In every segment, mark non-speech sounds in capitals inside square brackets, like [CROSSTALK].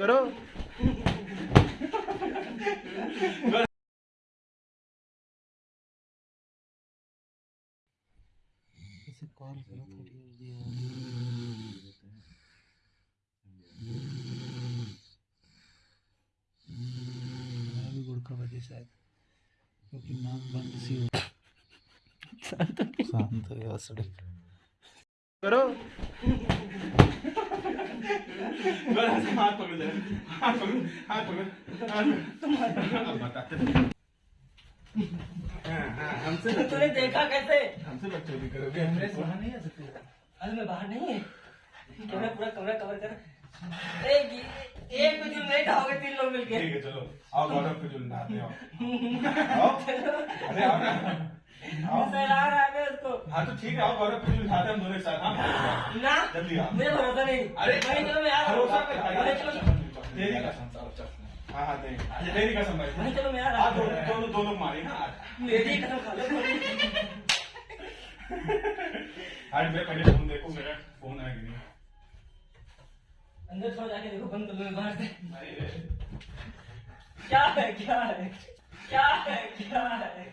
करो। इसे कॉल करो थोड़ी भी गुड़ का वजह शायद क्योंकि नाक बंद सी हो। शांत हो गया सड़क करो। हाथ पकड़ हाथ पकड़ हाथ पकड़ हाँ, हाँ, हमसे तूने देखा कैसे? हमसे बकचोदी करोगे? कैमरे से बाहर नहीं आ सकते अरे मैं बाहर नहीं है। कैमरा पूरा कमरा कवर कर। एक एक कुछ नहीं खाओगे तीन लोग मिलके। ठीक है चलो। आओ गौरव को जो नहाते हो। आओ। [LAUGHS] अरे आओ ना। आओ सहला रहा है हाँ तो ठीक है आओ गौरव जो नहाते हैं हम दोनों एक साथ। हाँ ना जल्दी आओ। मुझे भरोसा नहीं। अरे मैं चलो मैं आ भरोसा हूँ कर अरे चलो तेरी कसम चलो, चलो। हाँ हाँ तेरी। तेरी कसम भाई। मैं चलो मैं आ रहा हाँ दोनों दोनों दोनों मारी ना आज मेरी कसम खा लो। आज मैं पहले फ़ोन देखो मेरा फ़ोन है कि नहीं? अंदर थोड़ा जाके देखो बंद कर लो बाहर से। क्या है क्या है? क्या है क्या है?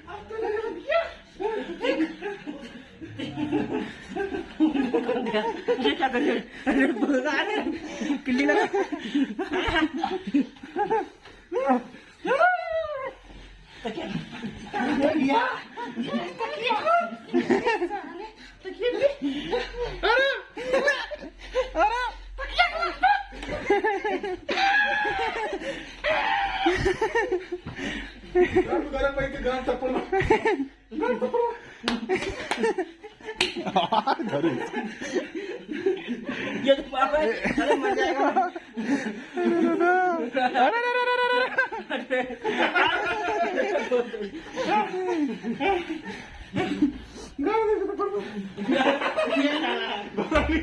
वो देखे नो बाल इतने पैंट के मैंने दाने का ये? अरे तो पापा। अरे मर जाएगा अरे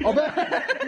अपने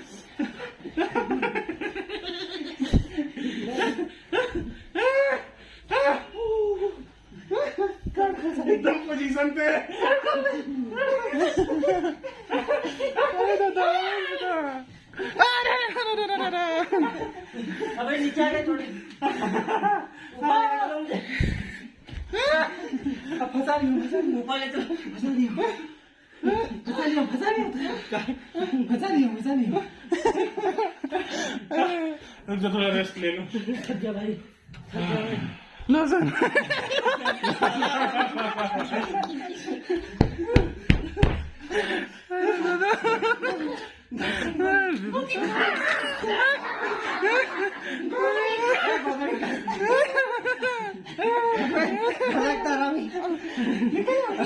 करता तू ए नेता में ऐसा कैसे नहीं हटता पहले पहले पहले फंसायो एकदम पोजीशन पे अबे नीचे आ गए थोड़ी ऊपर ले चलो मुझे अब फंसा नहीं हूँ, फंसा नहीं हूँ। ऊपर ले चलो फंसा नहीं हूँ। फंसा नहीं हूँ, फंसा नहीं हूँ। फंसा नहीं हूँ, फंसा नहीं हूँ। रुक जा थोड़ा रेस्ट ले लो थक गया भाई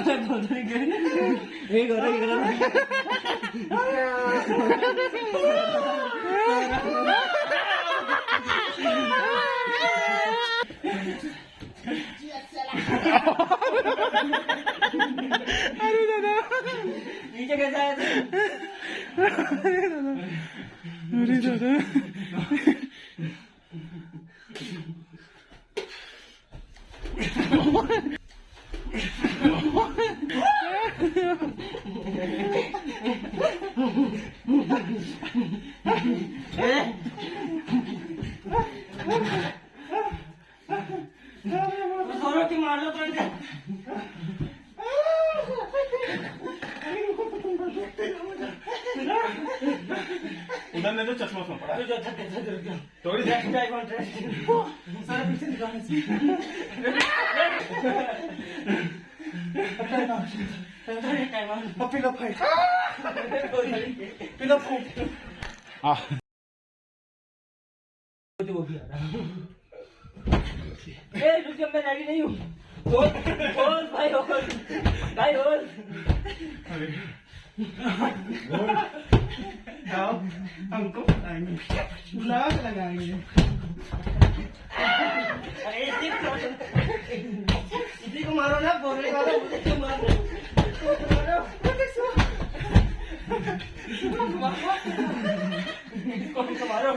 थक गया भाई। लोशन एक और एक और नीचे कैसा है अरे दादा दोनों की मार लो तुरंत उधर ले दो चश्मा उसमें पड़ा रुक जाओ थक थक रुक जाओ थोड़ी देर। I want सारा पीछे दिखाने से. Pillow fight. Pillow fight. हाँ वो भी आ रहा। ए रुक जा मैं रेडी नहीं हूँ। होल होल भाई होल भाई होल आओ हमको आएँगे लाग लगाएँगे अरे इसी को इसी को मारो ना बोलने वाला मुझे क्यों मार रहे हो? मारो इसको हमको मारो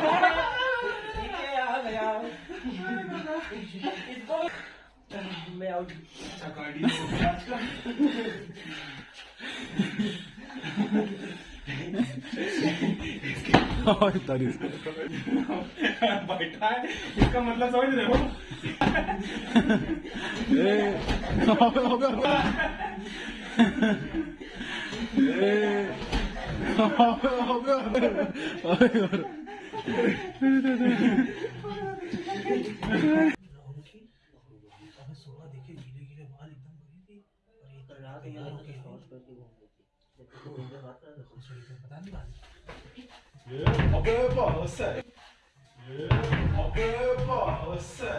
ठीक है, आ गया इसको बैठा है इसका मतलब समझ रहे हो तो हो पता नहीं बात अबे बस है अबे बस है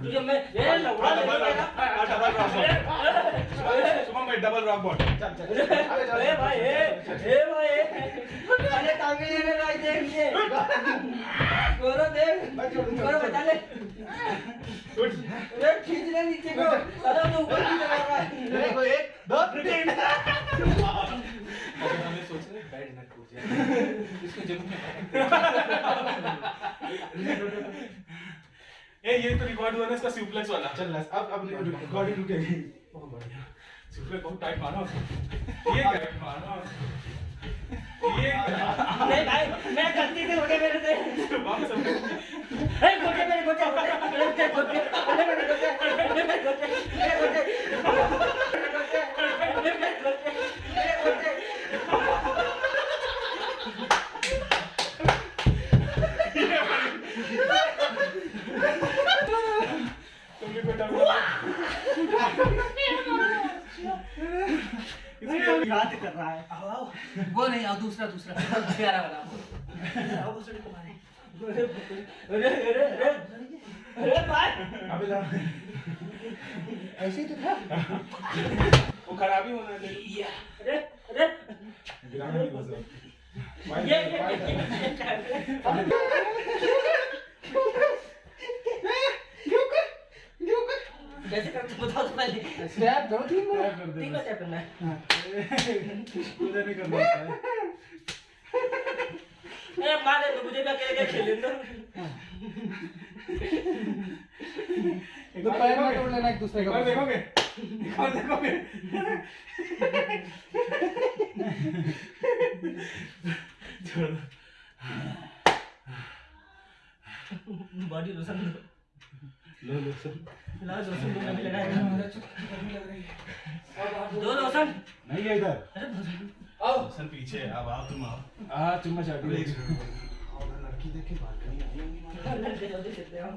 तुझे मैं ये लौड़ा डबल भाई डबल रॉक बॉट ए भाई ए ए भाई अरे टांगे ले ले भाई देख। ये गोरो देख गोरो बचा ले। अरे खींच ले नीचे को। अरे तो ऊपर की चला रहा है। देखो एक दो तीन। हमें सोच रहे बैड ना टूट जाए इसको ज़रूर ए ये तो रिकॉर्ड हुआ ना इसका सुप्लेक्स वाला। चल अब अब रिकॉर्डिंग रुकेगी। बहुत बढ़िया। सुप्लेक्स बहुत टाइट मारो ये क्या मारो ये नहीं भाई मैं गलती से हो गया मेरे से वापस अपने ए गोटे मेरे गोटे गोटे गोटे गोटे मेरे गोटे मेरे गोटे मेरे गोटे मेरे गोटे तुमने को डबल बात कर रहा है आओ आओ वो नहीं आओ दूसरा दूसरा प्यारा वाला आओ को मारे अरे अरे अरे अरे भाई अबे ऐसे ही तो था वो खराबी होना दे अरे अरे गिराना नहीं बस ये ये कैसे करते बताओ तो पहले स्टैप दो तीन बार तीन बार step करना है उधर नहीं करना है। मारे तो मुझे भी अकेले खेलने दो। तो पैर में तोड़ लेना एक दूसरे का देखोगे एक देखोगे? छोड़ दो बॉडी लोशन लो लो सब ला लोशन दो मैंने लगाया। मेरा चुप लग रही है। दो लोशन नहीं है इधर। अरे लोशन आओ सर पीछे अब आओ तुम आओ। हाँ चुम्मा चाटी एक लड़की देख के बालकनी आई होंगी जल्दी जल्दी चलते हो।